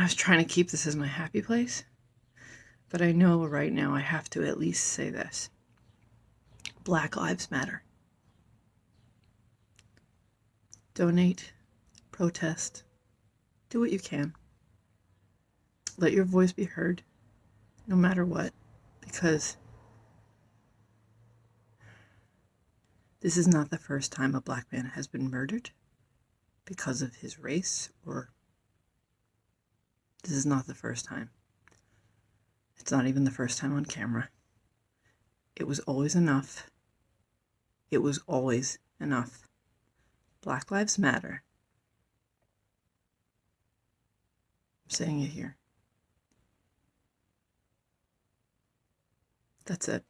I was trying to keep this as my happy place, but I know right now I have to at least say this Black Lives Matter. Donate, protest, do what you can. Let your voice be heard, no matter what, because this is not the first time a black man has been murdered because of his race or this is not the first time. It's not even the first time on camera. It was always enough. It was always enough. Black Lives Matter. I'm saying it here. That's it.